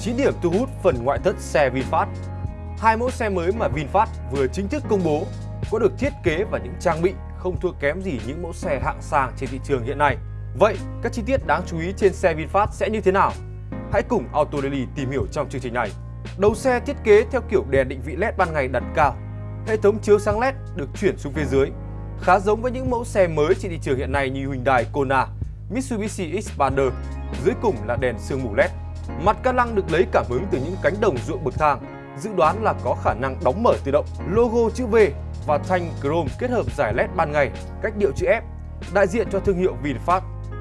9 điểm thu hút phần ngoại thất xe VinFast. Hai mẫu xe mới mà VinFast vừa chính thức công bố có được thiết kế và những trang bị không thua kém gì những mẫu xe hạng sang trên thị trường hiện nay. Vậy, các chi tiết đáng chú ý trên xe VinFast sẽ như thế nào? Hãy cùng Auto Daily tìm hiểu trong chương trình này. Đầu xe thiết kế theo kiểu đèn định vị LED ban ngày đặt cao. Hệ thống chiếu sáng LED được chuyển xuống phía dưới, khá giống với những mẫu xe mới trên thị trường hiện nay như Hyundai Kona, Mitsubishi Xpander. Dưới cùng là đèn sương mù LED. Mặt ca lăng được lấy cảm hứng từ những cánh đồng ruộng bậc thang, dự đoán là có khả năng đóng mở tự động. Logo chữ V và thanh chrome kết hợp giải LED ban ngày, cách điệu chữ F, đại diện cho thương hiệu VinFast.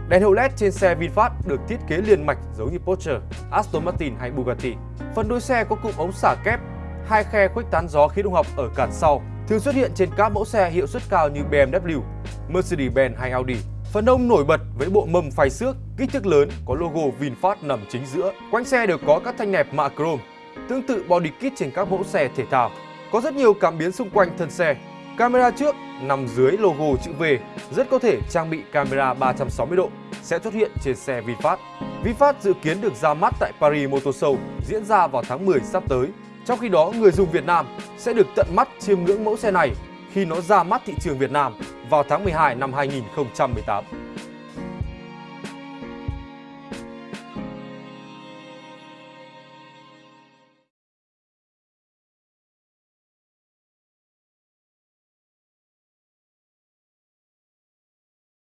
Đèn hậu LED trên xe VinFast được thiết kế liền mạch giống như Porsche, Aston Martin hay Bugatti. Phần đuôi xe có cụm ống xả kép, hai khe khuếch tán gió khí động học ở cản sau, thường xuất hiện trên các mẫu xe hiệu suất cao như BMW, Mercedes-Benz hay Audi. Phần hông nổi bật với bộ mâm phay xước, kích thước lớn có logo VinFast nằm chính giữa. Quanh xe đều có các thanh nẹp mạ chrome, tương tự body kit trên các mẫu xe thể thao. Có rất nhiều cảm biến xung quanh thân xe. Camera trước nằm dưới logo chữ V, rất có thể trang bị camera 360 độ sẽ xuất hiện trên xe VinFast. VinFast dự kiến được ra mắt tại Paris Motor Show diễn ra vào tháng 10 sắp tới. Trong khi đó, người dùng Việt Nam sẽ được tận mắt chiêm ngưỡng mẫu xe này khi nó ra mắt thị trường Việt Nam vào tháng 12 năm 2018.